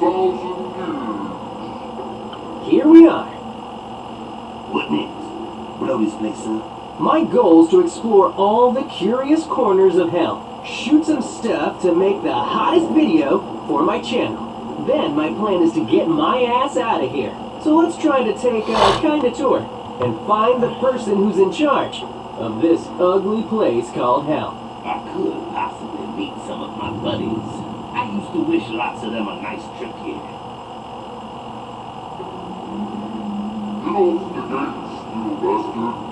Here we are. What next? Blow this place up. My goal is to explore all the curious corners of hell, shoot some stuff to make the hottest video for my channel. Then my plan is to get my ass out of here. So let's try to take a kind of tour and find the person who's in charge of this ugly place called hell. I could possibly meet some of my buddies. I used to wish lots of them a nice trip here. Get off the gates, you bastard.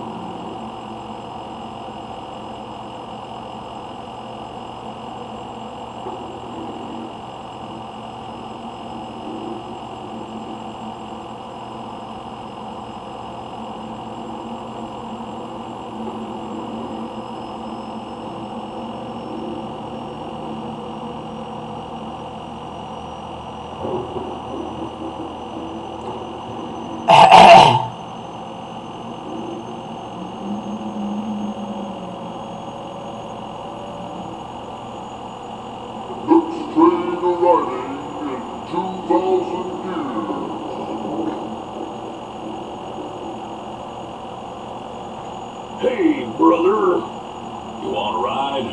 Hey, brother. You want a ride?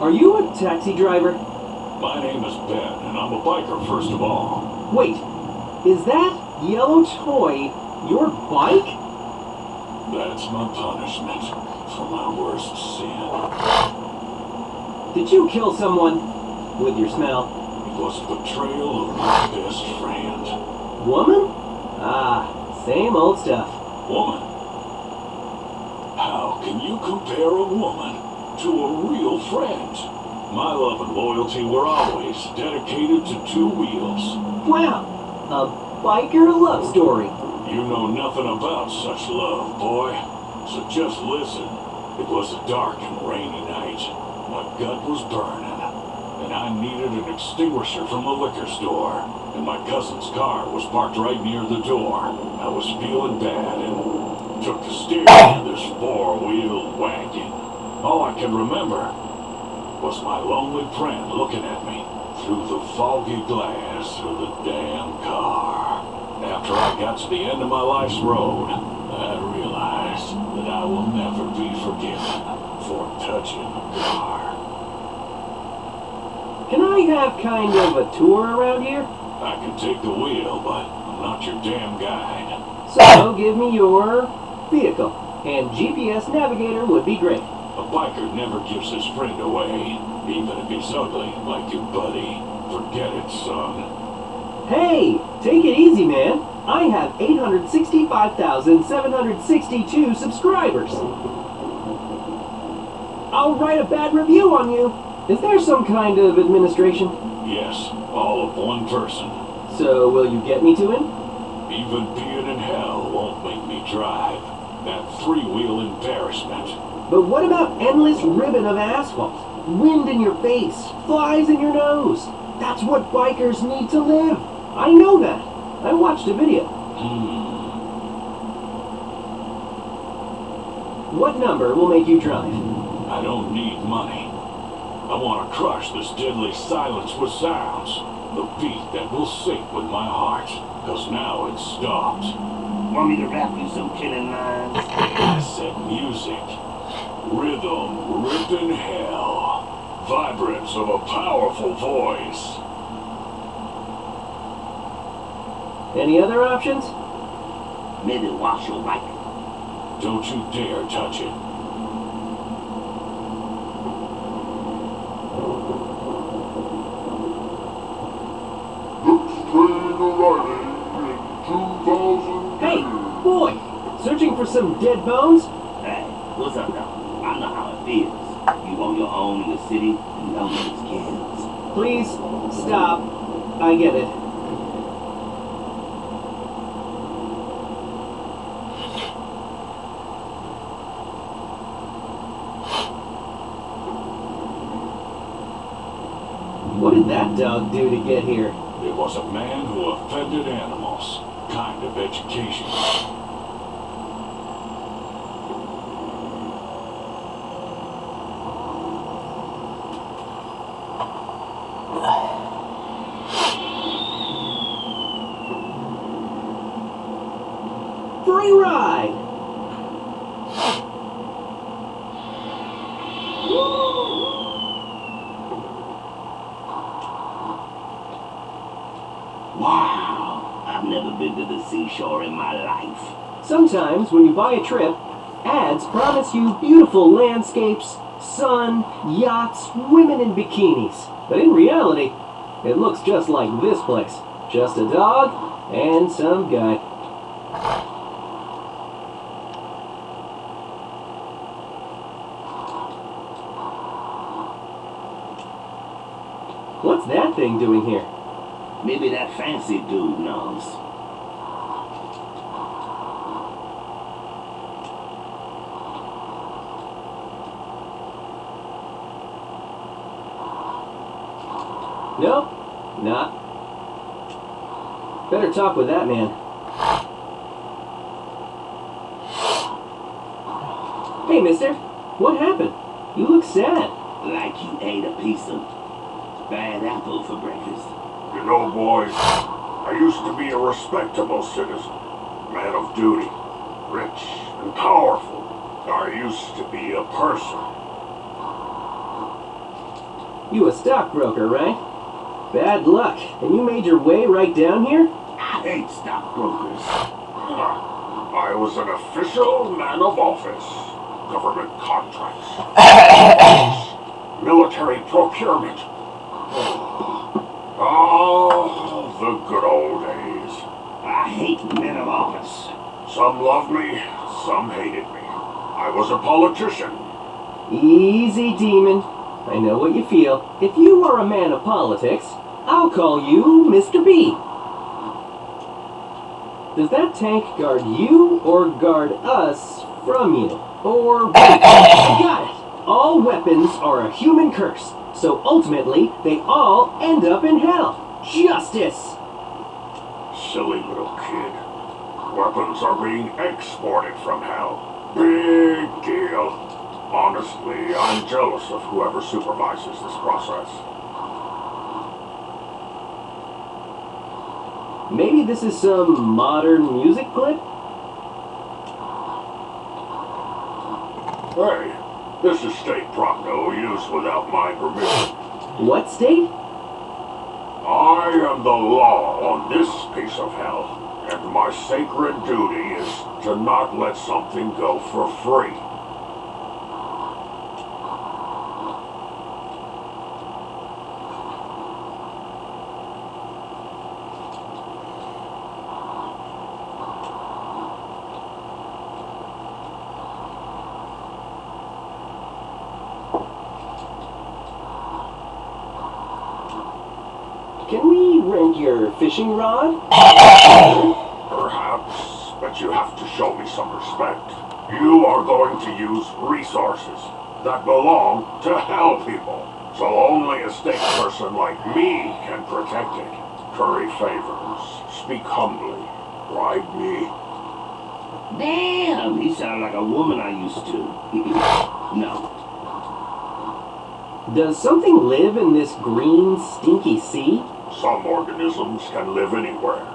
Are you a taxi driver? My name is Ben, and I'm a biker, first of all. Wait, is that yellow toy your bike? That's my punishment for my worst sin. Did you kill someone with your smell? It was the betrayal of my best friend. Woman? Ah, same old stuff. Woman. How can you compare a woman to a real friend? My love and loyalty were always dedicated to two wheels. Wow, a biker love story. You know nothing about such love, boy. So just listen. It was a dark and rainy night. My gut was burning, and I needed an extinguisher from the liquor store. And my cousin's car was parked right near the door. I was feeling bad and took the steering of this four-wheel wagon. All I can remember was my lonely friend looking at me through the foggy glass of the damn car. After I got to the end of my life's road, I realized that I will never be forgiven for touching a car. Can I have kind of a tour around here? I can take the wheel, but I'm not your damn guide. So give me your vehicle, and GPS navigator would be great. A biker never gives his friend away, even if he's ugly like your buddy. Forget it, son. Hey, take it easy, man. I have 865,762 subscribers. I'll write a bad review on you. Is there some kind of administration? Yes, all of one person. So will you get me to him? Even being in hell won't make me drive. That three-wheel embarrassment. But what about endless ribbon of asphalt? Wind in your face, flies in your nose. That's what bikers need to live. I know that. I watched a video. Hmm. What number will make you drive? I don't need money. I want to crush this deadly silence with sounds. The beat that will sync with my heart. Cause now it's stopped. Want me to rap you some killing lines? I said music. Rhythm ripping hell. Vibrance of a powerful voice. Any other options? Maybe wash your bike. Don't you dare touch it. Next train arriving in 2,000 Hey, years. boy! Searching for some dead bones? Hey, what's up, dog? I know how it feels. You on your own in the city, and no one's cares. Please, stop. I get it. What did that dog do to get here? It was a man who offended animals. Kind of education. Free ride! Wow! I've never been to the seashore in my life. Sometimes when you buy a trip, ads promise you beautiful landscapes, sun, yachts, women in bikinis. But in reality, it looks just like this place. Just a dog and some guy. Thing doing here? Maybe that fancy dude knows. Nope, not. Better talk with that man. Hey, mister. What happened? You look sad. Like you ate a piece of bad apple for breakfast. You know, boys, I used to be a respectable citizen, man of duty, rich and powerful. I used to be a person. You a stockbroker, right? Bad luck. And you made your way right down here? I hate stockbrokers. I was an official man of office. Government contracts. Military procurement. Oh, the good old days. I hate men of office. Some loved me, some hated me. I was a politician. Easy, demon. I know what you feel. If you are a man of politics, I'll call you Mr. B. Does that tank guard you or guard us from you? Or wait, I got it. All weapons are a human curse, so ultimately they all end up in hell. Justice! Silly little kid. Weapons are being exported from hell. Big deal. Honestly, I'm jealous of whoever supervises this process. Maybe this is some modern music clip? Hey, this is state prop no use without my permission. What state? I am the law on this piece of hell, and my sacred duty is to not let something go for free. Can we your fishing rod? Perhaps, but you have to show me some respect. You are going to use resources that belong to hell people. So only a state person like me can protect it. Curry favors, speak humbly, bribe me. Damn, he sounded like a woman I used to. no. Does something live in this green, stinky sea? Some organisms can live anywhere.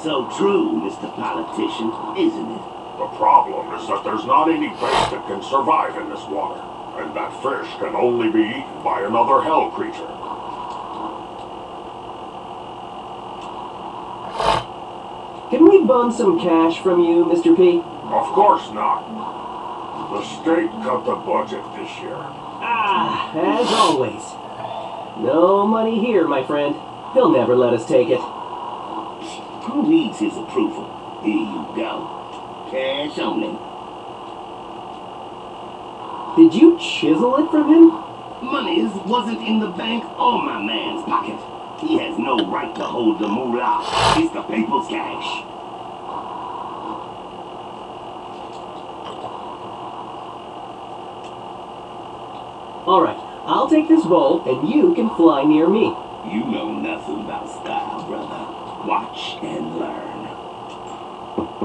So true, Mr. Politician, isn't it? The problem is that there's not any bait that can survive in this water. And that fish can only be eaten by another hell creature. Can we bum some cash from you, Mr. P? Of course not. The state cut the budget this year. Ah, as always. No money here, my friend. They'll never let us take it. Who needs his approval? Here you go. Cash only. Did you chisel it from him? Money wasn't in the bank or my man's pocket. He has no right to hold the moolah. It's the people's cash. Alright, I'll take this bowl, and you can fly near me. You know nothing about style, brother. Watch and learn.